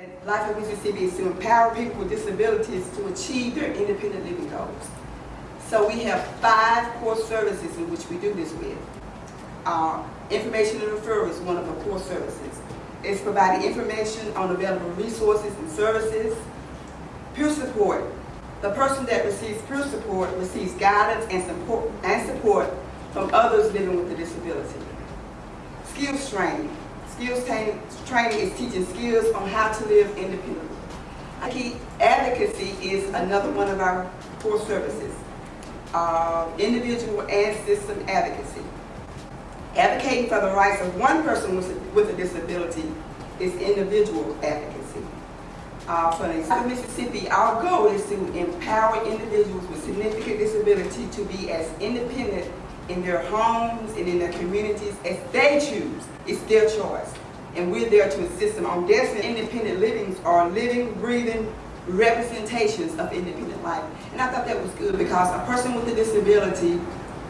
And Life of Mississippi is to empower people with disabilities to achieve their independent living goals. So we have five core services in which we do this with. Uh, information and referral is one of the core services. It's providing information on available resources and services. Peer support. The person that receives peer support receives guidance and support, and support from others living with a disability. Skills training. Skills training, is teaching skills on how to live independently. Key advocacy is another one of our core services. Uh, individual and system advocacy. Advocating for the rights of one person with a, with a disability is individual advocacy. Uh, for the state of Mississippi, our goal is to empower individuals with significant disability to be as independent in their homes and in their communities as they choose. It's their choice. And we're there to assist them on their independent livings are living, breathing representations of independent life. And I thought that was good because a person with a disability,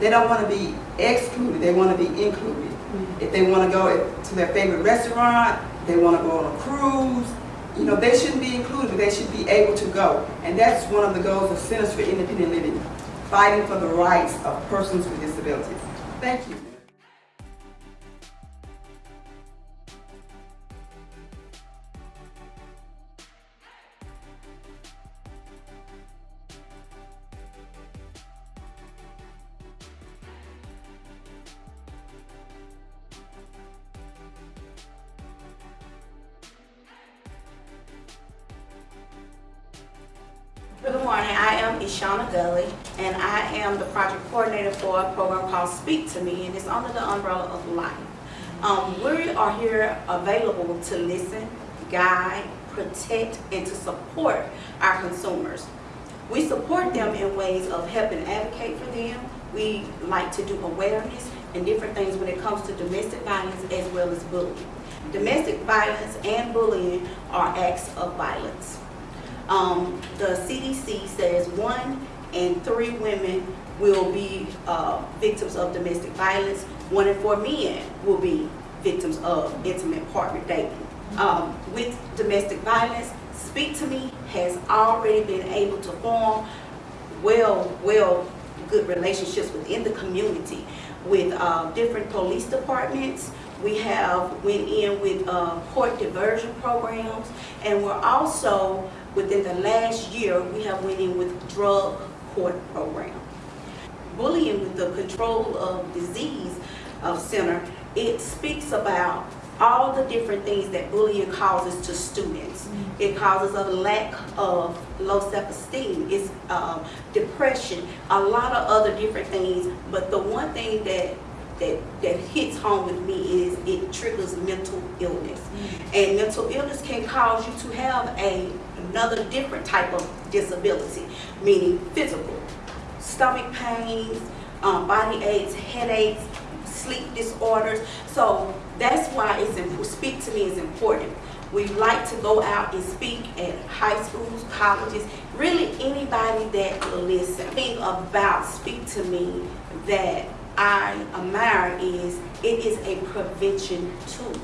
they don't want to be excluded, they want to be included. Mm-hmm. If they want to go to their favorite restaurant, they want to go on a cruise, you know, they shouldn't be included, they should be able to go. And that's one of the goals of Centers for Independent Living, fighting for the rights of persons with disabilities. Thank you. Good morning, I am Ishana Gully, and I am the project coordinator for a program called Speak to Me, and it's under the umbrella of life. Um, we are here available to listen, guide, protect, and to support our consumers. We support them in ways of helping advocate for them. We like to do awareness and different things when it comes to domestic violence as well as bullying. Domestic violence and bullying are acts of violence. Um, the CDC says one in three women will be uh, victims of domestic violence. One in four men will be victims of intimate partner dating. Um, with domestic violence, Speak to Me has already been able to form well, well, good relationships within the community with uh, different police departments. We have went in with uh, court diversion programs, and we're also within the last year, we have went in with drug court program. Bullying with the Control of Disease uh, Center, it speaks about all the different things that bullying causes to students. Mm -hmm. It causes a lack of low self-esteem, it's uh, depression, a lot of other different things. But the one thing that that, that hits home with me is it triggers mental illness. Mm -hmm. And mental illness can cause you to have a another different type of disability, meaning physical, stomach pains, um, body aches, headaches, sleep disorders. So that's why it's speak to me is important. We like to go out and speak at high schools, colleges, really anybody that will listen. The thing about speak to me that I admire is it is a prevention tool.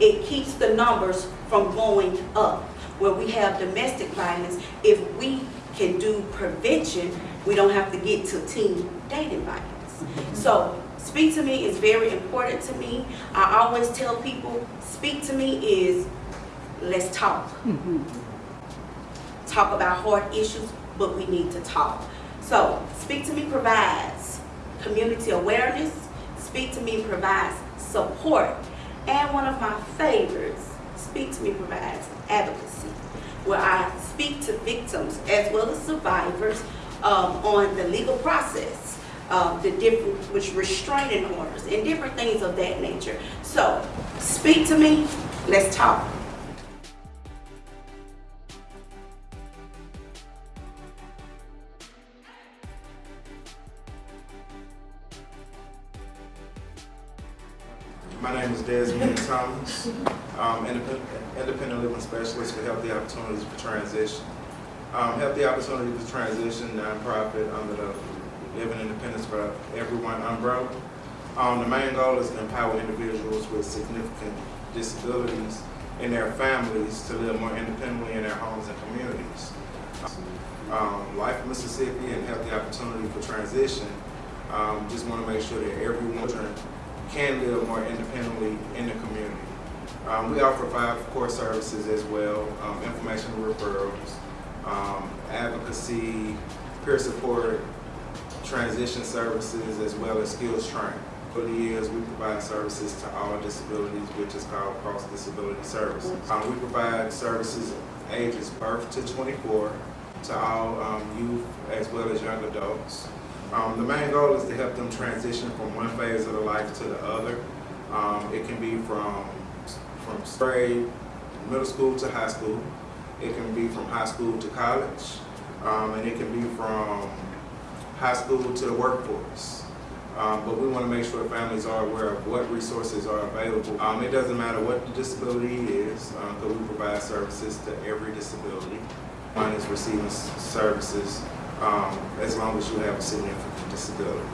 It keeps the numbers from going up where we have domestic violence, if we can do prevention, we don't have to get to teen dating violence. So speak to me is very important to me. I always tell people, speak to me is let's talk. Talk about hard issues, but we need to talk. So speak to me provides community awareness. Speak to me provides support. And one of my favorites, Speak to Me provides advocacy, where I speak to victims as well as survivors um, on the legal process, uh, the different, which restraining orders and different things of that nature. So, speak to me, let's talk. My name is Desmond Thomas. I'm independent, independent living specialist for Healthy Opportunities for Transition. Um, Healthy Opportunities for Transition nonprofit under the Living Independence for Everyone umbrella. Um, the main goal is to empower individuals with significant disabilities and their families to live more independently in their homes and communities. Um, Life in Mississippi and Healthy Opportunity for Transition um, just want to make sure that everyone can live more independently in the community. Um, we offer five core services as well, um, information referrals, um, advocacy, peer support, transition services, as well as skills training. For the years, we provide services to all disabilities, which is called cross disability services. Um, we provide services ages birth to 24 to all um, youth as well as young adults. Um, the main goal is to help them transition from one phase of their life to the other. Um, it can be from from grade, middle school to high school. It can be from high school to college, um, and it can be from high school to the workforce. Um, but we want to make sure families are aware of what resources are available. Um, it doesn't matter what the disability is, because we provide services to every disability. One is receiving services um, as long as you have a significant disability.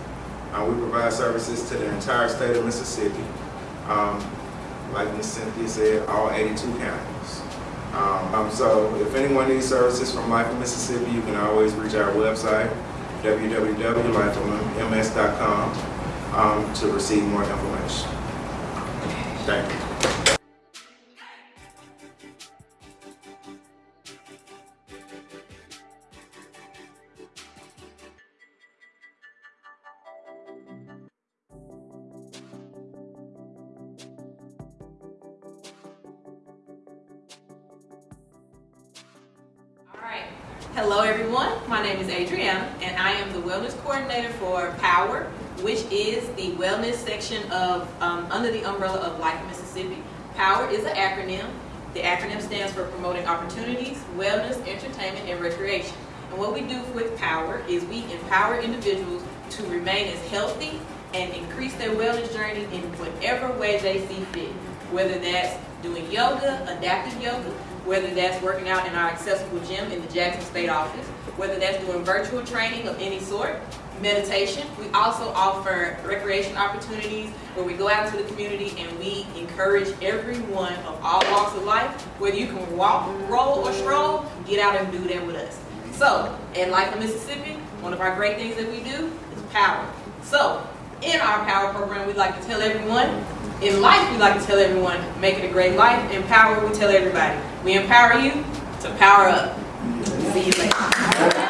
Uh, we provide services to the entire state of Mississippi. Um, like Ms. Cynthia said, all 82 counties. Um, um, so if anyone needs services from Life in Mississippi, you can always reach our website, www.lifems.com, um, to receive more information. Thank you. All right. Hello, everyone. My name is Adrienne and I am the Wellness Coordinator for POWER, which is the wellness section of um, under the umbrella of Life Mississippi. POWER is an acronym. The acronym stands for Promoting Opportunities, Wellness, Entertainment, and Recreation. And what we do with POWER is we empower individuals to remain as healthy and increase their wellness journey in whatever way they see fit. Whether that's doing yoga, adaptive yoga, whether that's working out in our accessible gym in the Jackson State office, whether that's doing virtual training of any sort, meditation. We also offer recreation opportunities where we go out into the community and we encourage everyone of all walks of life, whether you can walk, roll, or stroll, get out and do that with us. So, at Life in Mississippi, one of our great things that we do is power. So, in our power program, we like to tell everyone, in life, we like to tell everyone, make it a great life. In power, we tell everybody, we empower you to power up. See you later.